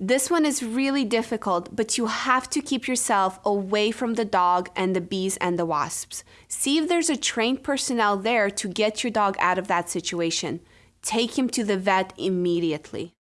This one is really difficult, but you have to keep yourself away from the dog and the bees and the wasps. See if there's a trained personnel there to get your dog out of that situation. Take him to the vet immediately.